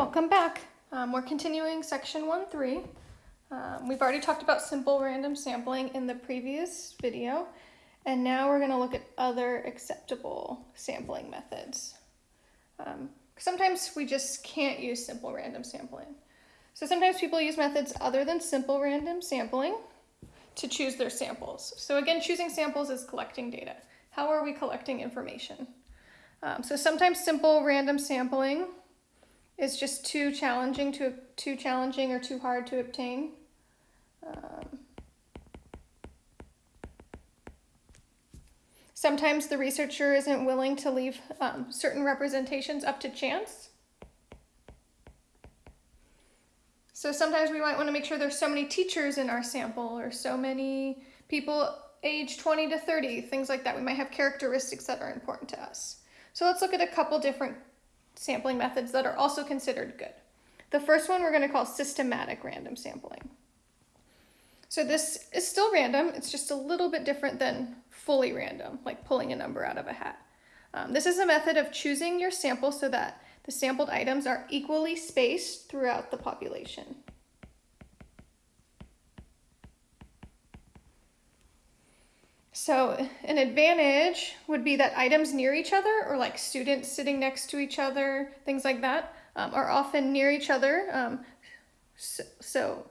Welcome back. Um, we're continuing section 1-3. Um, we've already talked about simple random sampling in the previous video, and now we're going to look at other acceptable sampling methods. Um, sometimes we just can't use simple random sampling. So sometimes people use methods other than simple random sampling to choose their samples. So again, choosing samples is collecting data. How are we collecting information? Um, so sometimes simple random sampling is just too challenging to too challenging or too hard to obtain. Um, sometimes the researcher isn't willing to leave um, certain representations up to chance. So sometimes we might want to make sure there's so many teachers in our sample or so many people age 20 to 30, things like that. We might have characteristics that are important to us. So let's look at a couple different sampling methods that are also considered good. The first one we're going to call systematic random sampling. So this is still random, it's just a little bit different than fully random, like pulling a number out of a hat. Um, this is a method of choosing your sample so that the sampled items are equally spaced throughout the population. So an advantage would be that items near each other or like students sitting next to each other, things like that, um, are often near each other. Um, so, so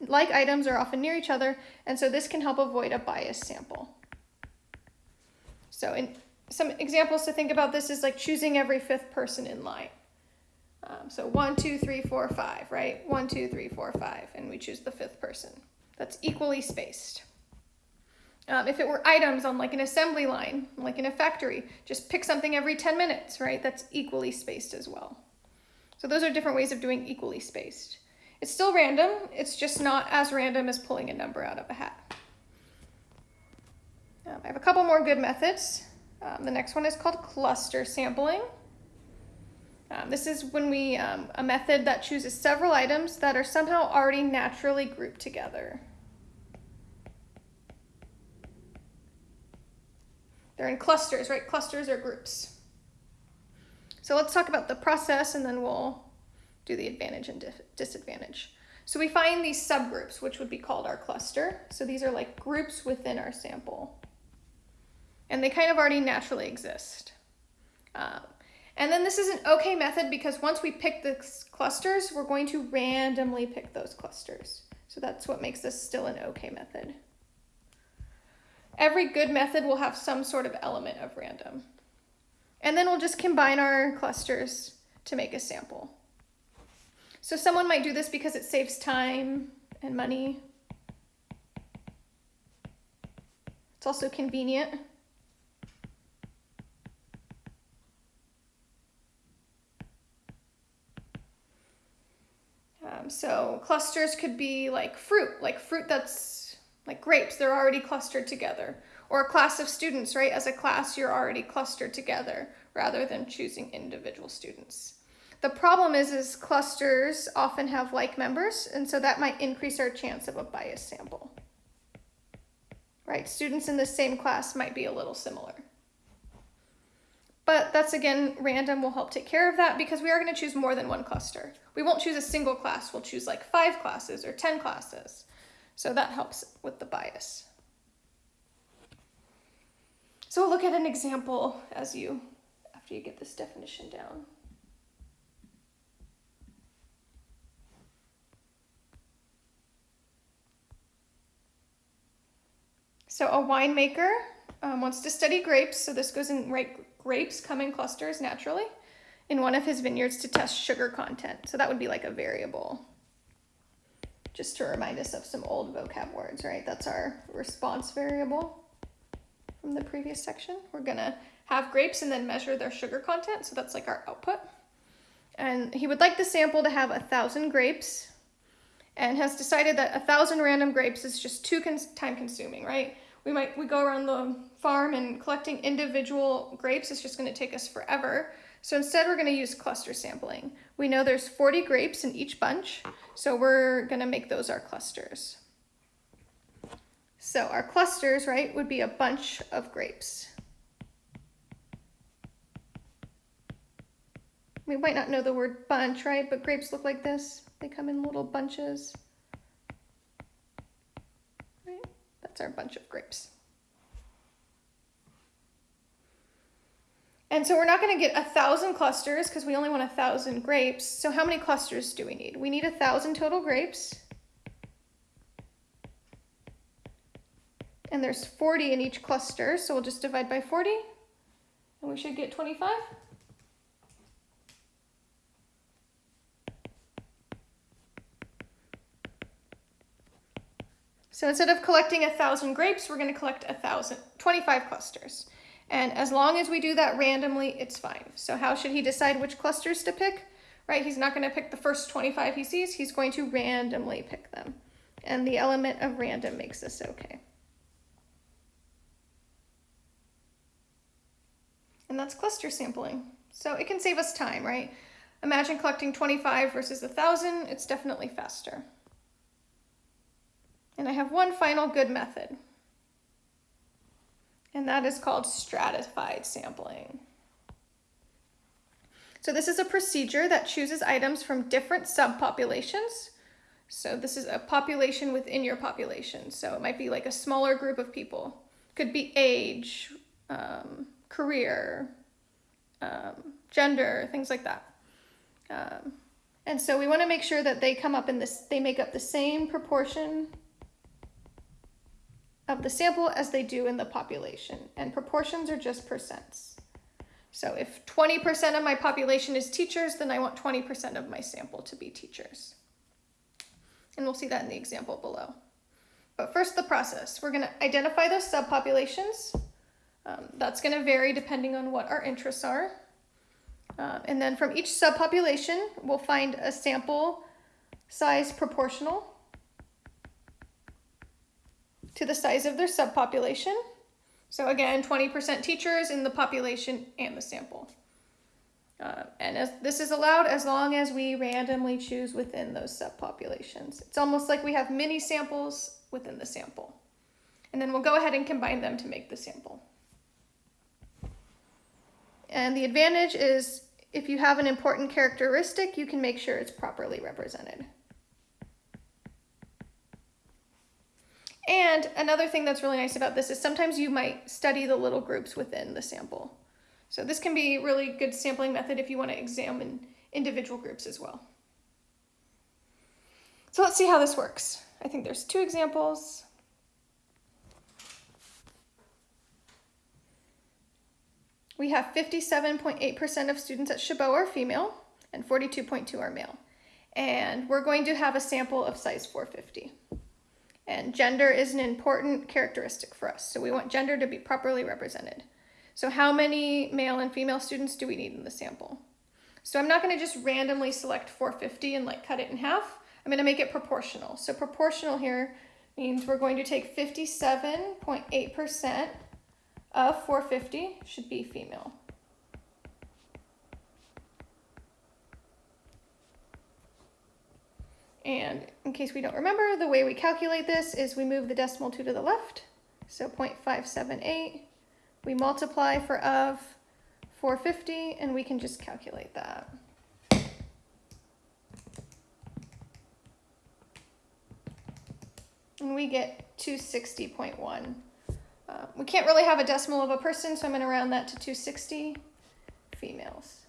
like items are often near each other, and so this can help avoid a biased sample. So in some examples to think about this is like choosing every fifth person in line. Um, so one, two, three, four, five, right? One, two, three, four, five, and we choose the fifth person. That's equally spaced. Um, if it were items on like an assembly line, like in a factory, just pick something every 10 minutes, right? That's equally spaced as well. So those are different ways of doing equally spaced. It's still random, it's just not as random as pulling a number out of a hat. Um, I have a couple more good methods. Um, the next one is called cluster sampling. Um, this is when we, um, a method that chooses several items that are somehow already naturally grouped together. They're in clusters, right? Clusters are groups. So let's talk about the process and then we'll do the advantage and disadvantage. So we find these subgroups, which would be called our cluster. So these are like groups within our sample. And they kind of already naturally exist. Um, and then this is an okay method because once we pick the clusters, we're going to randomly pick those clusters. So that's what makes this still an okay method. Every good method will have some sort of element of random. And then we'll just combine our clusters to make a sample. So someone might do this because it saves time and money. It's also convenient. Um, so clusters could be like fruit, like fruit that's like grapes, they're already clustered together. Or a class of students, right? As a class, you're already clustered together rather than choosing individual students. The problem is, is clusters often have like members, and so that might increase our chance of a biased sample. Right? Students in the same class might be a little similar. But that's again, random will help take care of that because we are going to choose more than one cluster. We won't choose a single class, we'll choose like five classes or 10 classes. So that helps with the bias. So we'll look at an example as you, after you get this definition down. So a winemaker um, wants to study grapes, so this goes in, right, grapes come in clusters naturally, in one of his vineyards to test sugar content. So that would be like a variable just to remind us of some old vocab words, right? That's our response variable from the previous section. We're gonna have grapes and then measure their sugar content, so that's like our output. And he would like the sample to have a thousand grapes and has decided that a thousand random grapes is just too time consuming, right? We might, we go around the farm and collecting individual grapes is just gonna take us forever. So instead we're gonna use cluster sampling. We know there's 40 grapes in each bunch, so we're gonna make those our clusters. So our clusters, right, would be a bunch of grapes. We might not know the word bunch, right? But grapes look like this. They come in little bunches. Right? That's our bunch of grapes. And so we're not going to get a thousand clusters because we only want a thousand grapes. So how many clusters do we need? We need a thousand total grapes. And there's 40 in each cluster, so we'll just divide by 40, and we should get 25. So instead of collecting a thousand grapes, we're going to collect a thousand, 25 clusters. And as long as we do that randomly, it's fine. So how should he decide which clusters to pick? Right, he's not going to pick the first 25 he sees, he's going to randomly pick them. And the element of random makes this okay. And that's cluster sampling. So it can save us time, right? Imagine collecting 25 versus 1,000, it's definitely faster. And I have one final good method and that is called stratified sampling. So this is a procedure that chooses items from different subpopulations. So this is a population within your population. So it might be like a smaller group of people. Could be age, um, career, um, gender, things like that. Um, and so we want to make sure that they come up in this, they make up the same proportion of the sample as they do in the population. And proportions are just percents. So if 20% of my population is teachers, then I want 20% of my sample to be teachers. And we'll see that in the example below. But first, the process. We're going to identify those subpopulations. Um, that's going to vary depending on what our interests are. Um, and then from each subpopulation, we'll find a sample size proportional to the size of their subpopulation. So again, 20% teachers in the population and the sample. Uh, and as, this is allowed as long as we randomly choose within those subpopulations. It's almost like we have mini samples within the sample. And then we'll go ahead and combine them to make the sample. And the advantage is if you have an important characteristic, you can make sure it's properly represented. And another thing that's really nice about this is sometimes you might study the little groups within the sample. So this can be a really good sampling method if you want to examine individual groups as well. So let's see how this works. I think there's two examples. We have 57.8% of students at Chabot are female and 42.2 are male. And we're going to have a sample of size 450. And gender is an important characteristic for us. So we want gender to be properly represented. So how many male and female students do we need in the sample? So I'm not going to just randomly select 450 and like cut it in half. I'm going to make it proportional. So proportional here means we're going to take 57.8% of 450 should be female. And in case we don't remember, the way we calculate this is we move the decimal 2 to the left, so 0.578. We multiply for of 450, and we can just calculate that. And we get 260.1. Uh, we can't really have a decimal of a person, so I'm going to round that to 260 females.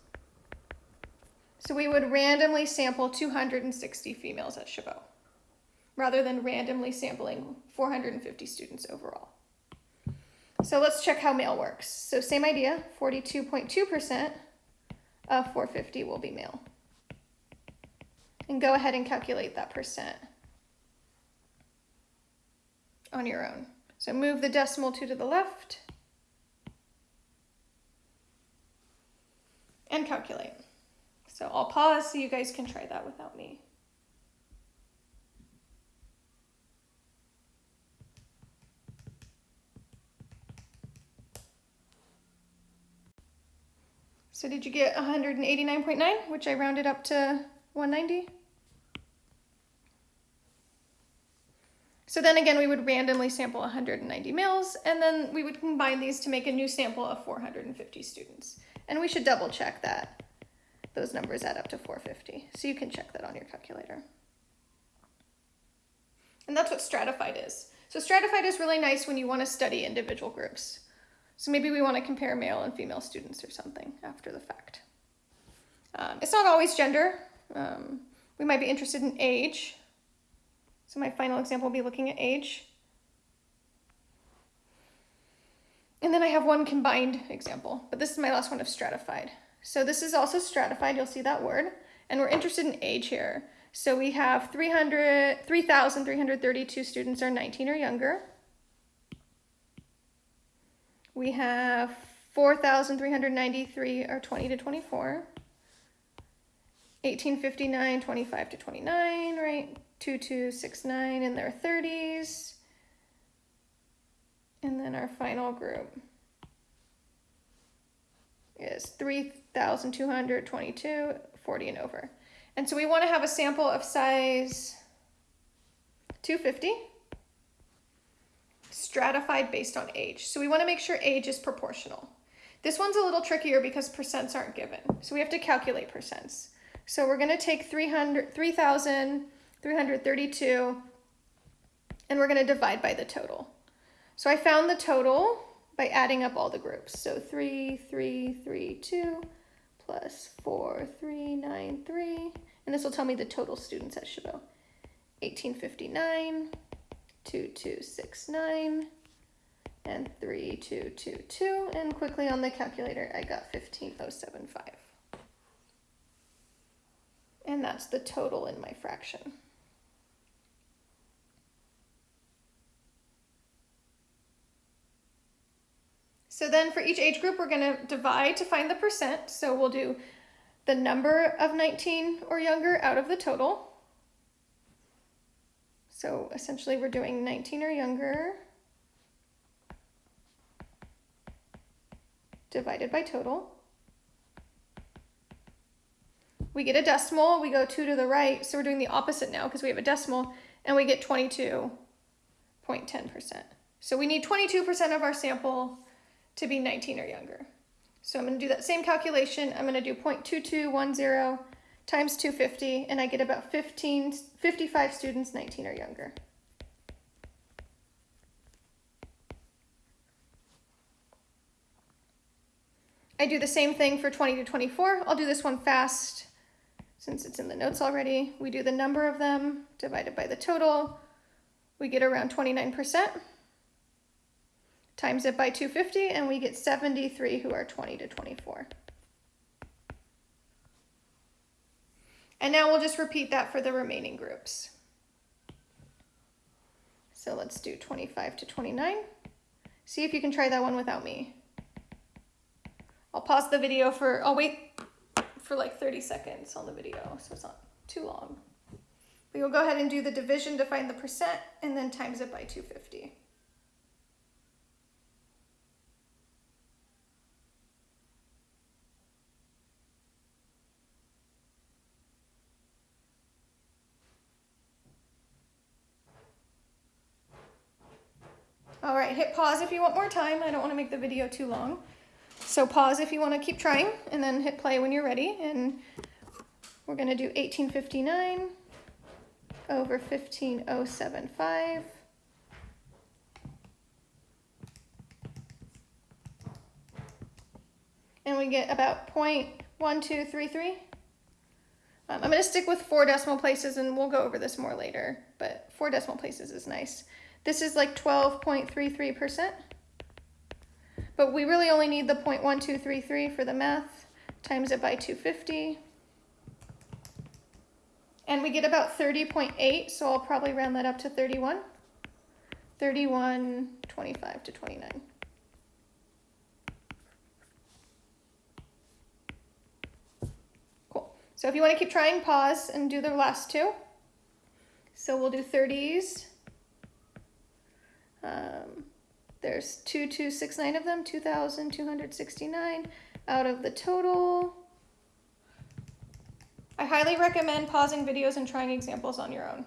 So we would randomly sample 260 females at Chabot, rather than randomly sampling 450 students overall. So let's check how male works. So same idea, 42.2% of 450 will be male. And go ahead and calculate that percent on your own. So move the decimal 2 to the left and calculate. So I'll pause so you guys can try that without me. So did you get 189.9, which I rounded up to 190? So then again, we would randomly sample 190 males, and then we would combine these to make a new sample of 450 students. And we should double check that those numbers add up to 450. So you can check that on your calculator. And that's what stratified is. So stratified is really nice when you want to study individual groups. So maybe we want to compare male and female students or something after the fact. Um, it's not always gender. Um, we might be interested in age. So my final example will be looking at age. And then I have one combined example, but this is my last one of stratified. So this is also stratified, you'll see that word. And we're interested in age here. So we have 300, 3,332 students are 19 or younger. We have 4,393 are 20 to 24. 1859, 25 to 29, right? 2269 in their 30s. And then our final group is 3,222, 40 and over. And so we want to have a sample of size 250, stratified based on age. So we want to make sure age is proportional. This one's a little trickier because percents aren't given. So we have to calculate percents. So we're going to take 3,332 and we're going to divide by the total. So I found the total by adding up all the groups. So 3, 3, 3, 2 plus 4, 3, 9, 3. And this will tell me the total students at Chabot. 1859, 2269, and 3222. And quickly on the calculator, I got 15075. And that's the total in my fraction. So then for each age group, we're going to divide to find the percent. So we'll do the number of 19 or younger out of the total. So essentially we're doing 19 or younger divided by total. We get a decimal, we go two to the right, so we're doing the opposite now because we have a decimal, and we get 22.10%. So we need 22% of our sample to be 19 or younger. So I'm going to do that same calculation. I'm going to do 0.2210 times 250, and I get about 15, 55 students 19 or younger. I do the same thing for 20 to 24. I'll do this one fast since it's in the notes already. We do the number of them divided by the total. We get around 29% times it by 250, and we get 73 who are 20 to 24. And now we'll just repeat that for the remaining groups. So let's do 25 to 29. See if you can try that one without me. I'll pause the video for, I'll wait for like 30 seconds on the video, so it's not too long. We will go ahead and do the division to find the percent and then times it by 250. All hit pause if you want more time. I don't want to make the video too long. So pause if you want to keep trying and then hit play when you're ready. And we're going to do 1859 over 15075. And we get about 0.1233. Um, I'm going to stick with four decimal places and we'll go over this more later, but four decimal places is nice. This is like 12.33%. But we really only need the 0.1233 for the math, times it by 250. And we get about 30.8, so I'll probably round that up to 31. 31, 25 to 29. Cool. So if you want to keep trying, pause and do the last two. So we'll do 30s. Um, there's 2269 of them, 2,269 out of the total. I highly recommend pausing videos and trying examples on your own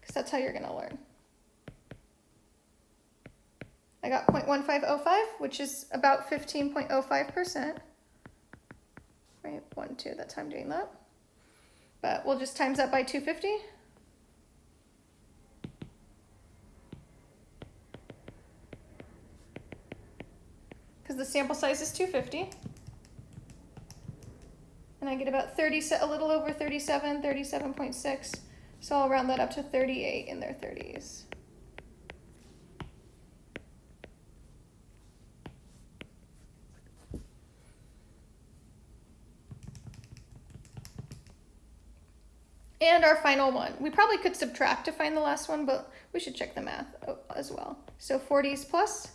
because that's how you're going to learn. I got 0.1505, which is about 15.05%. right? One, two, that's how I'm doing that. But we'll just times that by 250. Because the sample size is 250. And I get about 30, a little over 37, 37.6. So I'll round that up to 38 in their 30s. And our final one. We probably could subtract to find the last one, but we should check the math oh, as well. So 40s plus,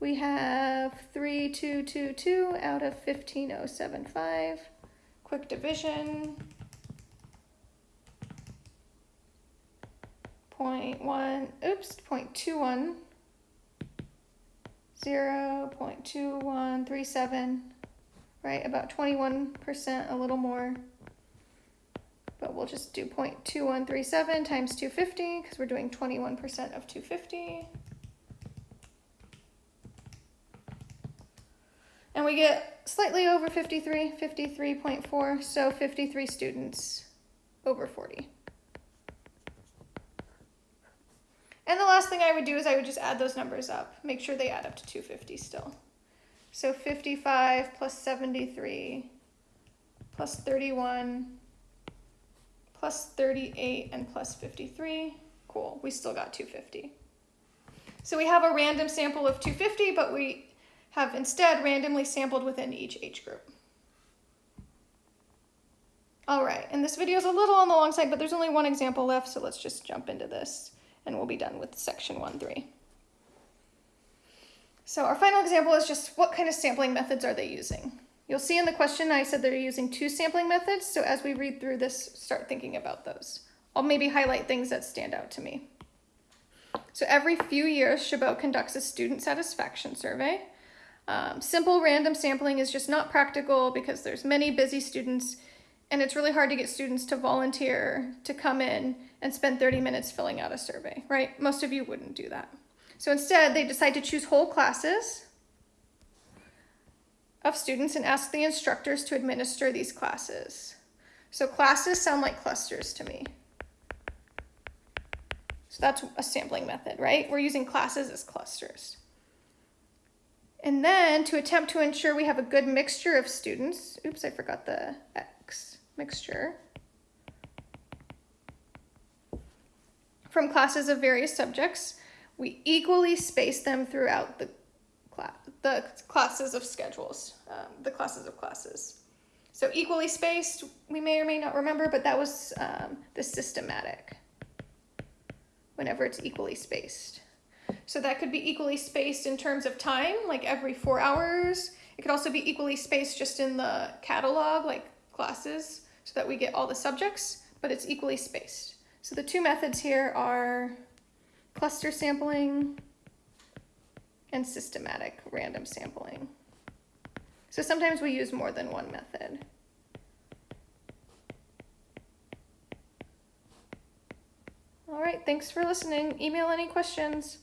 we have 3222 out of 15075. Quick division. 0.1, oops, 0.21. 0 0.2137, right? About 21%, a little more but we'll just do 0.2137 times 250 because we're doing 21% of 250. And we get slightly over 53, 53.4, so 53 students over 40. And the last thing I would do is I would just add those numbers up, make sure they add up to 250 still. So 55 plus 73 plus 31 plus 38 and plus 53. Cool, we still got 250. So we have a random sample of 250, but we have instead randomly sampled within each age group. All right, and this video is a little on the long side, but there's only one example left, so let's just jump into this and we'll be done with section 1-3. So our final example is just what kind of sampling methods are they using? You'll see in the question I said they're using two sampling methods, so as we read through this, start thinking about those. I'll maybe highlight things that stand out to me. So every few years, Chabot conducts a student satisfaction survey. Um, simple random sampling is just not practical because there's many busy students and it's really hard to get students to volunteer to come in and spend 30 minutes filling out a survey, right? Most of you wouldn't do that. So instead, they decide to choose whole classes of students and ask the instructors to administer these classes. So classes sound like clusters to me. So that's a sampling method, right? We're using classes as clusters. And then to attempt to ensure we have a good mixture of students, oops, I forgot the X, mixture, from classes of various subjects, we equally space them throughout the the classes of schedules, um, the classes of classes. So equally spaced, we may or may not remember, but that was um, the systematic, whenever it's equally spaced. So that could be equally spaced in terms of time, like every four hours. It could also be equally spaced just in the catalog, like classes, so that we get all the subjects, but it's equally spaced. So the two methods here are cluster sampling and systematic random sampling. So sometimes we use more than one method. All right, thanks for listening. Email any questions.